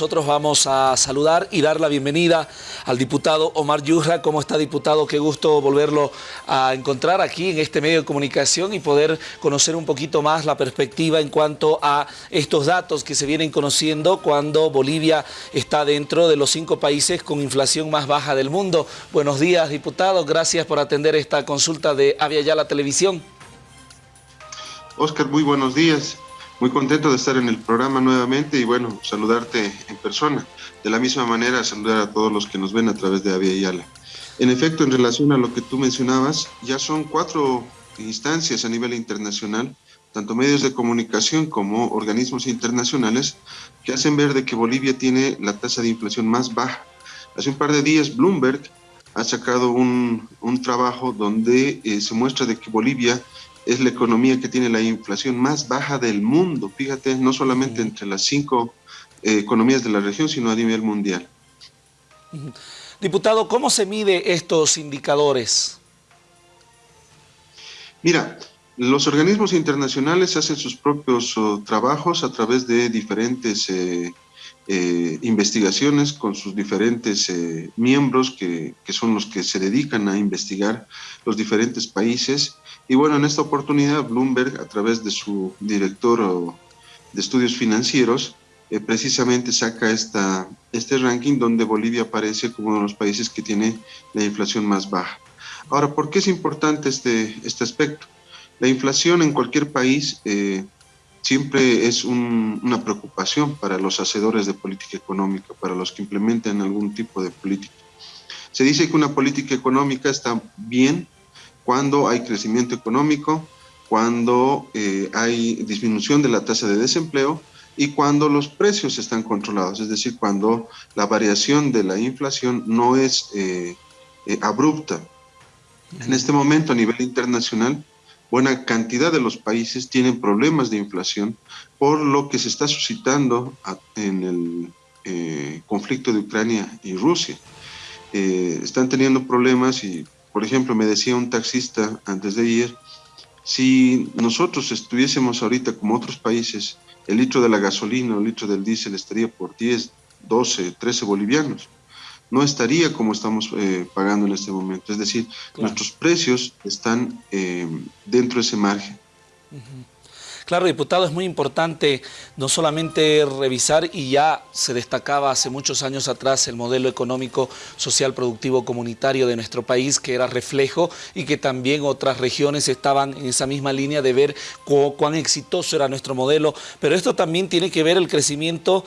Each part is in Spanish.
nosotros vamos a saludar y dar la bienvenida al diputado Omar Yurra. ¿Cómo está, diputado? Qué gusto volverlo a encontrar aquí en este medio de comunicación y poder conocer un poquito más la perspectiva en cuanto a estos datos que se vienen conociendo cuando Bolivia está dentro de los cinco países con inflación más baja del mundo. Buenos días, diputado. Gracias por atender esta consulta de Avia Yala Televisión. Oscar, muy buenos días. Muy contento de estar en el programa nuevamente y bueno, saludarte en persona. De la misma manera, saludar a todos los que nos ven a través de Avia Yala. En efecto, en relación a lo que tú mencionabas, ya son cuatro instancias a nivel internacional, tanto medios de comunicación como organismos internacionales, que hacen ver de que Bolivia tiene la tasa de inflación más baja. Hace un par de días Bloomberg ha sacado un, un trabajo donde eh, se muestra de que Bolivia es la economía que tiene la inflación más baja del mundo, fíjate, no solamente entre las cinco eh, economías de la región, sino a nivel mundial. Diputado, ¿cómo se mide estos indicadores? Mira, los organismos internacionales hacen sus propios oh, trabajos a través de diferentes eh, eh, investigaciones con sus diferentes miembros que, que, son los que se dedican a investigar los diferentes países y bueno, en esta oportunidad Bloomberg, a través de su director de estudios financieros, eh, precisamente saca esta, este ranking donde Bolivia aparece como uno de los países que tiene la inflación más baja. Ahora, ¿por qué es importante este, este aspecto? La inflación en cualquier país eh, siempre es una preocupación para los hacedores de política económica, para los que implementan algún tipo de política. Se dice que una política económica está bien cuando hay crecimiento económico, cuando eh, hay disminución de la tasa de desempleo y cuando los precios están controlados, es decir, cuando la variación de la inflación no es eh, eh, abrupta. En este momento a nivel internacional, buena cantidad de los países tienen problemas de inflación por lo que se está suscitando en el conflicto de Ucrania y Rusia. están teniendo problemas y por ejemplo, me decía un taxista antes de ayer, si nosotros estuviésemos ahorita como otros países, el litro de la gasolina o el litro del diésel estaría por 10, 12, 13 bolivianos. No estaría como estamos eh, pagando en este momento. Es decir, nuestros precios están eh, dentro de ese margen. Claro, diputado, es muy importante no solamente revisar, y ya se destacaba hace muchos años atrás el modelo económico, social, productivo, comunitario de nuestro país, que era reflejo y que también otras regiones estaban en esa misma línea de ver cuán exitoso era nuestro modelo, pero esto también tiene que ver el crecimiento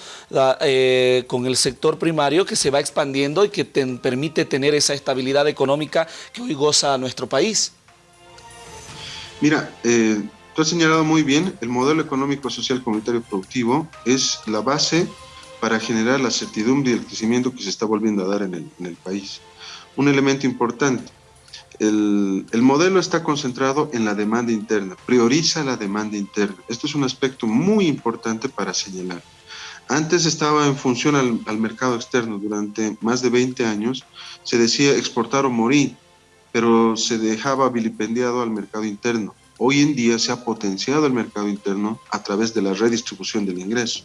eh, con el sector primario que se va expandiendo y que permite tener esa estabilidad económica que hoy goza nuestro país. Mira, eh, Tú has señalado muy bien, el modelo económico, social, comunitario productivo es la base para generar la certidumbre y el crecimiento que se está volviendo a dar en el, país. Un elemento importante, el, el, modelo está concentrado en la demanda interna, prioriza la demanda interna. Esto es un aspecto muy importante para señalar. Antes estaba en función al, al mercado externo, durante más de 20 años se decía exportar o morir, pero se dejaba vilipendiado al mercado interno. Hoy en día se ha potenciado el mercado interno a través de la redistribución del ingreso.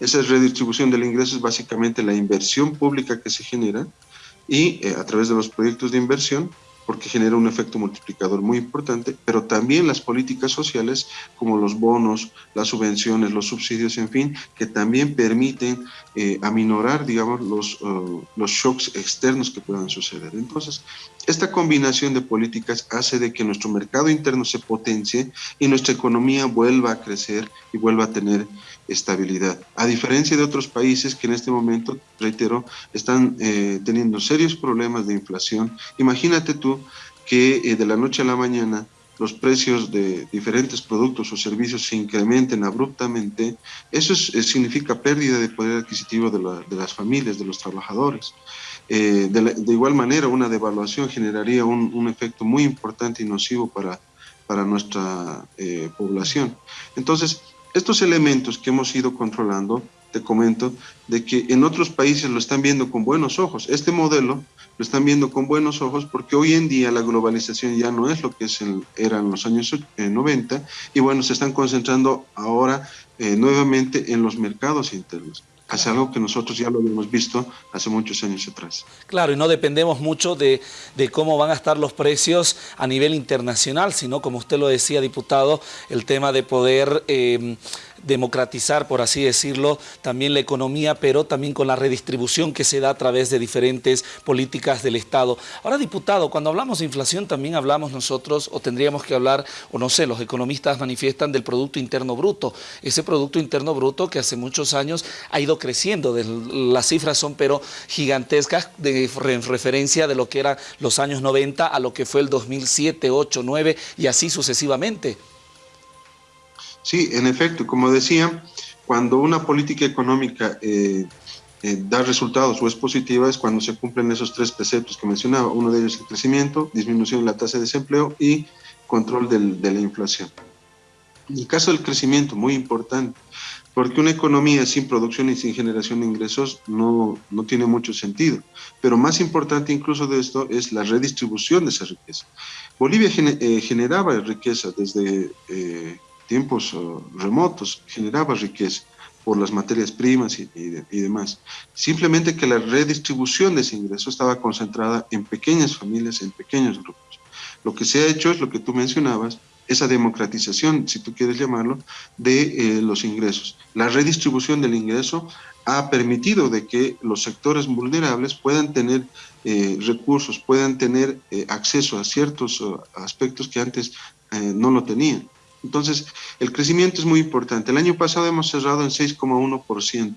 Esa redistribución del ingreso es básicamente la inversión pública que se genera y eh, a través de los proyectos de inversión porque genera un efecto multiplicador muy importante, pero también las políticas sociales como los bonos, las subvenciones, los subsidios, en fin, que también permiten eh, aminorar, digamos, los, uh, los shocks externos que puedan suceder. Entonces, esta combinación de políticas hace de que nuestro mercado interno se potencie y nuestra economía vuelva a crecer y vuelva a tener estabilidad. A diferencia de otros países que en este momento, reitero, están eh, teniendo serios problemas de inflación. Imagínate tú que eh, de la noche a la mañana los precios de diferentes productos o servicios se incrementen abruptamente, eso eh, significa pérdida de poder adquisitivo de, las familias, de los trabajadores. de, igual manera, una devaluación generaría un, efecto muy importante y nocivo para, para nuestra población. Entonces, estos elementos que hemos ido controlando, te comento, de que en otros países lo están viendo con buenos ojos. Este modelo lo están viendo con buenos ojos porque hoy en día la globalización ya no es lo que es era en los años 90 y bueno, se están concentrando ahora eh, nuevamente en los mercados internos. Hacia algo que nosotros ya lo hemos visto hace muchos años atrás. Claro, y no dependemos mucho de, cómo van a estar los precios a nivel internacional, sino, como usted lo decía, diputado, el tema de poder eh, democratizar, por así decirlo, también la economía, pero también con la redistribución que se da a través de diferentes políticas del Estado. Ahora, diputado, cuando hablamos de inflación también hablamos nosotros, o tendríamos que hablar, o no sé, los economistas manifiestan del Producto Interno Bruto. Ese Producto Interno Bruto que hace muchos años ha ido creciendo, las cifras son pero gigantescas de referencia de lo que eran los años 90 a lo que fue el 2007, 8, 9 y así sucesivamente. Sí, en efecto, como decía, cuando una política económica eh, eh, da resultados o es positiva es cuando se cumplen esos tres preceptos que mencionaba. Uno de ellos es el crecimiento, disminución de la tasa de desempleo y control de la inflación. En el caso del crecimiento, muy importante, porque una economía sin producción y sin generación de ingresos no, no tiene mucho sentido. Pero más importante incluso de esto es la redistribución de esa riqueza. Bolivia eh, generaba riqueza desde tiempos eh, remotos, generaba riqueza por las materias primas y, demás. Simplemente que la redistribución de ese ingreso estaba concentrada en pequeñas familias, en pequeños grupos. Lo que se ha hecho es lo que tú mencionabas, esa democratización, si tú quieres llamarlo, de eh, los ingresos. La redistribución del ingreso ha permitido de que los sectores vulnerables puedan tener eh, recursos, puedan tener acceso a ciertos aspectos que antes no lo tenían. Entonces, el crecimiento es muy importante. El año pasado hemos cerrado en 6,1%.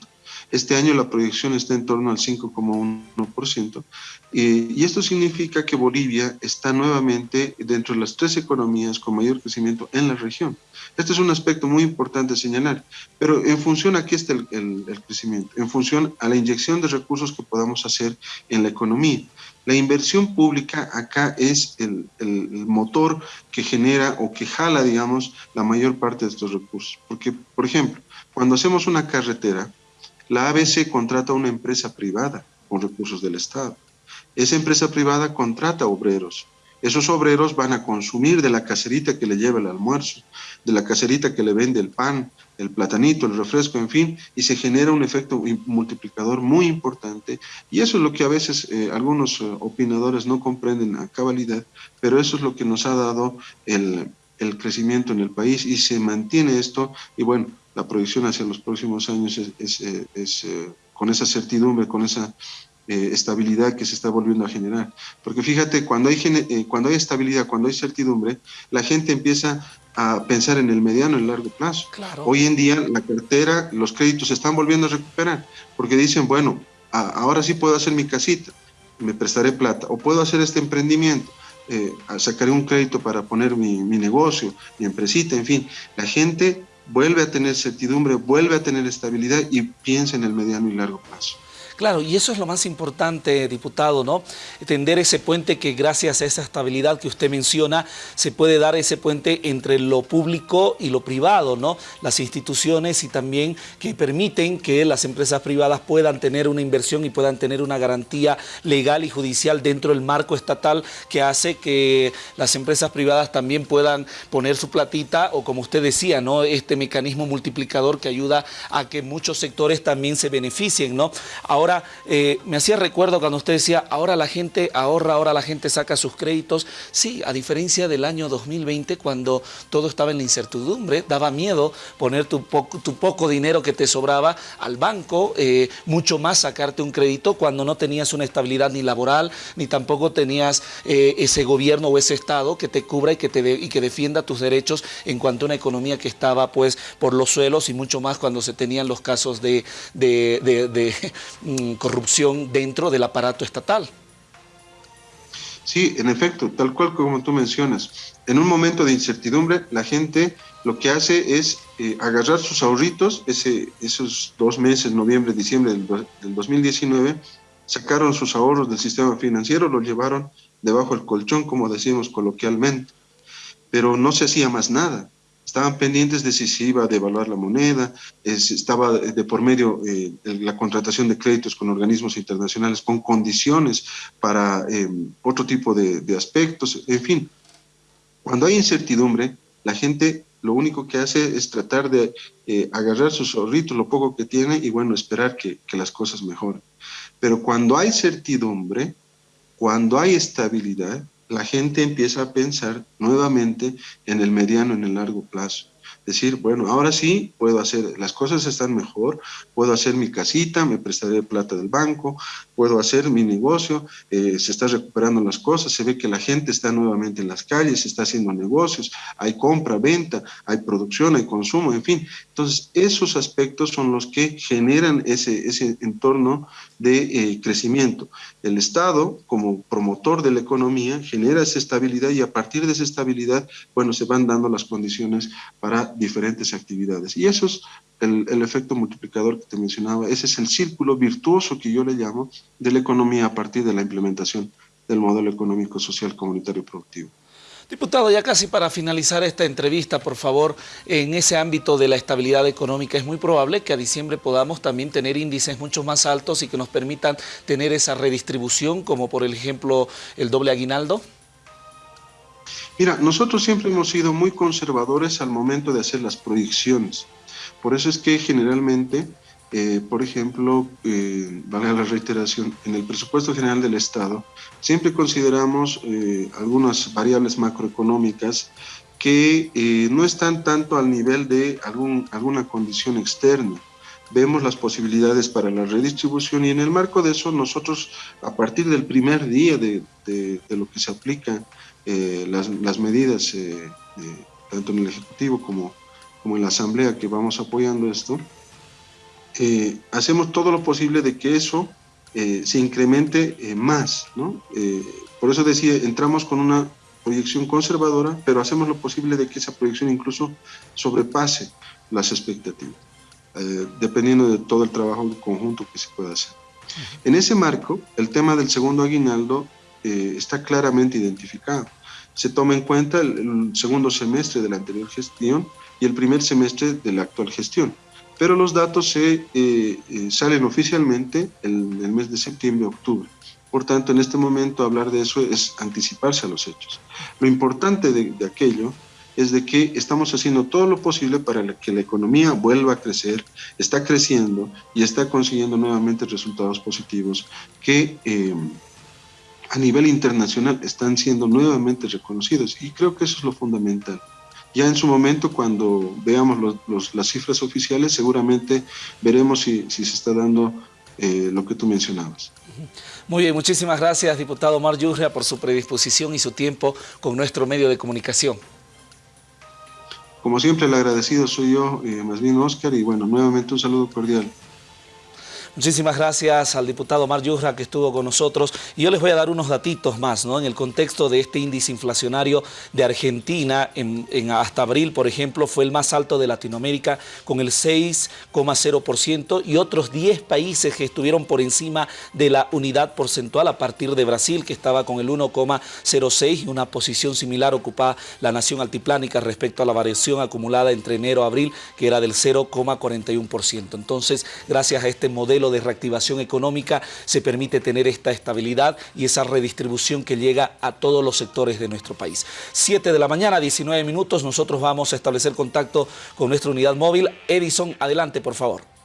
Este año la proyección está en torno al 5,1%. y esto significa que Bolivia está nuevamente dentro de las tres economías con mayor crecimiento en la región. Este es un aspecto muy importante señalar. Pero en función a qué está el, el crecimiento, en función a la inyección de recursos que podamos hacer en la economía. La inversión pública acá es el, motor que genera o que jala, digamos, la mayor parte de estos recursos. Porque, por ejemplo, cuando hacemos una carretera, la ABC contrata a una empresa privada con recursos del Estado. Esa empresa privada contrata obreros. Esos obreros van a consumir de la caserita que le lleva el almuerzo, de la caserita que le vende el pan, el platanito, el refresco, en fin, y se genera un efecto multiplicador muy importante. Y eso es lo que a veces eh, algunos eh, opinadores no comprenden a cabalidad, pero eso es lo que nos ha dado el, crecimiento en el país y se mantiene esto. Y bueno, la proyección hacia los próximos años es, eh, con esa certidumbre, con esa estabilidad que se está volviendo a generar. Porque fíjate, cuando hay, cuando hay estabilidad, cuando hay certidumbre, la gente empieza a pensar en el mediano y el largo plazo. Hoy en día la cartera, los créditos se están volviendo a recuperar, porque dicen, bueno, ahora sí puedo hacer mi casita, me prestaré plata, o puedo hacer este emprendimiento, eh, sacaré un crédito para poner mi, mi negocio, mi empresita, en fin. La gente vuelve a tener certidumbre, vuelve a tener estabilidad y piensa en el mediano y largo plazo. Claro, y eso es lo más importante, diputado, ¿no? Tender ese puente que gracias a esa estabilidad que usted menciona, se puede dar ese puente entre lo público y lo privado, ¿no? Las instituciones y también que permiten que las empresas privadas puedan tener una inversión y puedan tener una garantía legal y judicial dentro del marco estatal que hace que las empresas privadas también puedan poner su platita o como usted decía, ¿no? Este mecanismo multiplicador que ayuda a que muchos sectores también se beneficien, ¿no? Ahora Ahora, eh, me hacía recuerdo cuando usted decía, ahora la gente ahorra, ahora la gente saca sus créditos. Sí, a diferencia del año 2020, cuando todo estaba en la incertidumbre, daba miedo poner tu, poco dinero que te sobraba al banco, eh, mucho más sacarte un crédito cuando no tenías una estabilidad ni laboral, ni tampoco tenías eh, ese gobierno o ese Estado que te cubra y que, te y que defienda tus derechos en cuanto a una economía que estaba pues por los suelos y mucho más cuando se tenían los casos de corrupción dentro del aparato estatal. Sí, en efecto, tal cual como tú mencionas. En un momento de incertidumbre, la gente lo que hace es eh, agarrar sus ahorritos, ese, esos dos meses, noviembre, diciembre del, del 2019, sacaron sus ahorros del sistema financiero, los llevaron debajo del colchón, como decimos coloquialmente, pero no se hacía más nada estaban pendientes de si se iba a devaluar la moneda, estaba de por medio eh, la contratación de créditos con organismos internacionales con condiciones para eh, otro tipo de, aspectos, en fin. Cuando hay incertidumbre, la gente lo único que hace es tratar de eh, agarrar sus zorritos, lo poco que tiene, y bueno, esperar que, que las cosas mejoren. Pero cuando hay certidumbre, cuando hay estabilidad, la gente empieza a pensar nuevamente en el mediano, en el largo plazo decir, bueno, ahora sí puedo hacer, las cosas están mejor, puedo hacer mi casita, me prestaré plata del banco, puedo hacer mi negocio, eh, se está recuperando las cosas, se ve que la gente está nuevamente en las calles, se está haciendo negocios, hay compra, venta, hay producción, hay consumo, en fin. Entonces, esos aspectos son los que generan ese, ese entorno de eh, crecimiento. El Estado, como promotor de la economía, genera esa estabilidad y a partir de esa estabilidad, bueno, se van dando las condiciones para diferentes actividades. Y eso es el, efecto multiplicador que te mencionaba, ese es el círculo virtuoso que yo le llamo de la economía a partir de la implementación del modelo económico, social, comunitario y productivo. Diputado, ya casi para finalizar esta entrevista, por favor, en ese ámbito de la estabilidad económica, es muy probable que a diciembre podamos también tener índices mucho más altos y que nos permitan tener esa redistribución, como por ejemplo el doble aguinaldo. Mira, nosotros siempre hemos sido muy conservadores al momento de hacer las proyecciones. Por eso es que generalmente, eh, por ejemplo, eh, vale la reiteración, en el presupuesto general del Estado, siempre consideramos eh, algunas variables macroeconómicas que eh, no están tanto al nivel de algún, alguna condición externa. Vemos las posibilidades para la redistribución y en el marco de eso nosotros, a partir del primer día de, de, lo que se aplica las, las, medidas, tanto en el Ejecutivo como, como en la Asamblea que vamos apoyando esto, eh, hacemos todo lo posible de que eso se incremente más. ¿no? por eso decía, entramos con una proyección conservadora, pero hacemos lo posible de que esa proyección incluso sobrepase las expectativas, dependiendo de todo el trabajo conjunto que se pueda hacer. En ese marco, el tema del segundo aguinaldo eh, está claramente identificado se toma en cuenta el, el, segundo semestre de la anterior gestión y el primer semestre de la actual gestión. Pero los datos se eh, eh, salen oficialmente en el mes de septiembre-octubre. Por tanto, en este momento hablar de eso es anticiparse a los hechos. Lo importante de, aquello es de que estamos haciendo todo lo posible para que la economía vuelva a crecer, está creciendo y está consiguiendo nuevamente resultados positivos que eh, a nivel internacional están siendo nuevamente reconocidos y creo que eso es lo fundamental. Ya en su momento, cuando veamos los, los, las cifras oficiales, seguramente veremos si, si se está dando eh, lo que tú mencionabas. Muy bien, muchísimas gracias, diputado Mar Yurria, por su predisposición y su tiempo con nuestro medio de comunicación. Como siempre, el agradecido soy yo, eh, más bien Oscar, y bueno, nuevamente un saludo cordial. Muchísimas gracias al diputado Mar Yurra que estuvo con nosotros y yo les voy a dar unos datitos más ¿no? en el contexto de este índice inflacionario de Argentina en, hasta abril, por ejemplo, fue el más alto de Latinoamérica con el 6,0% y otros 10 países que estuvieron por encima de la unidad porcentual a partir de Brasil que estaba con el 1,06 y una posición similar ocupaba la nación altiplánica respecto a la variación acumulada entre enero y abril que era del 0,41%. Entonces, gracias a este de reactivación económica se permite tener esta estabilidad y esa redistribución que llega a todos los sectores de nuestro país. 7 de la mañana, 19 minutos, nosotros vamos a establecer contacto con nuestra unidad móvil. Edison, adelante por favor.